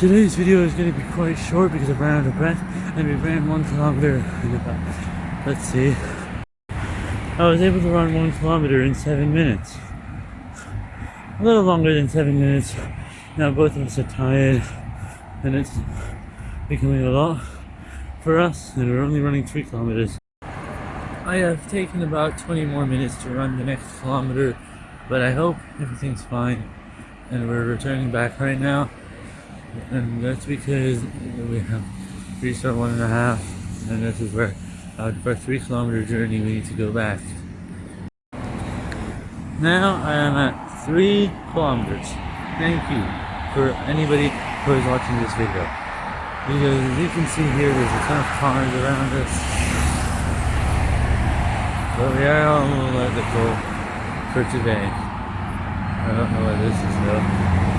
Today's video is going to be quite short because I ran out of breath and we ran one kilometer in about, let's see, I was able to run one kilometer in seven minutes. A little longer than seven minutes. Now both of us are tired and it's becoming a lot for us and we're only running three kilometers. I have taken about 20 more minutes to run the next kilometer, but I hope everything's fine and we're returning back right now and that's because we have reached our one and a half and this is where uh, for three kilometer journey we need to go back. Now I am at three kilometers. Thank you for anybody who is watching this video. Because as you can see here there's a ton of cars around us. But we are all let it go for today. I don't know what this is though